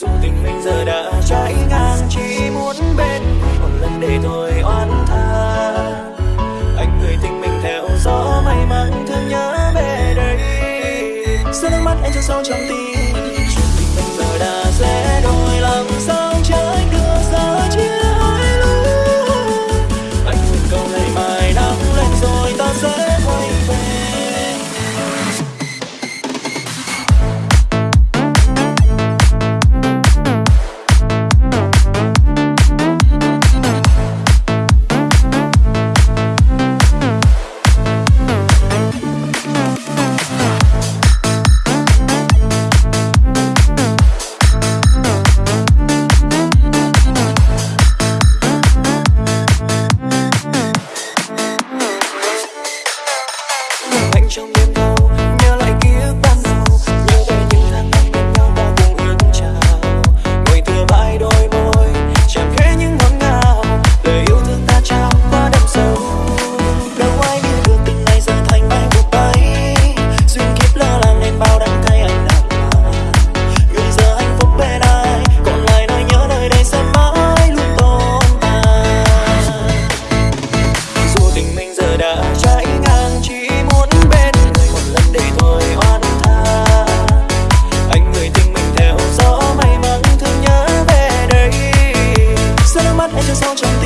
dù tình mình giờ đã trái ngang, chỉ muốn bên một lần để thôi oan tha. Anh người tình mình theo gió may mắn thương nhớ về đây. Sao nước mắt anh cho sâu trong tim, dù tình mình giờ đã rẽ đã trái ngang, chỉ muốn bên người một lần để tôi hoan tha. Anh người tình mình theo gió may mắn, thương nhớ về đây sao mắt anh cho sao trong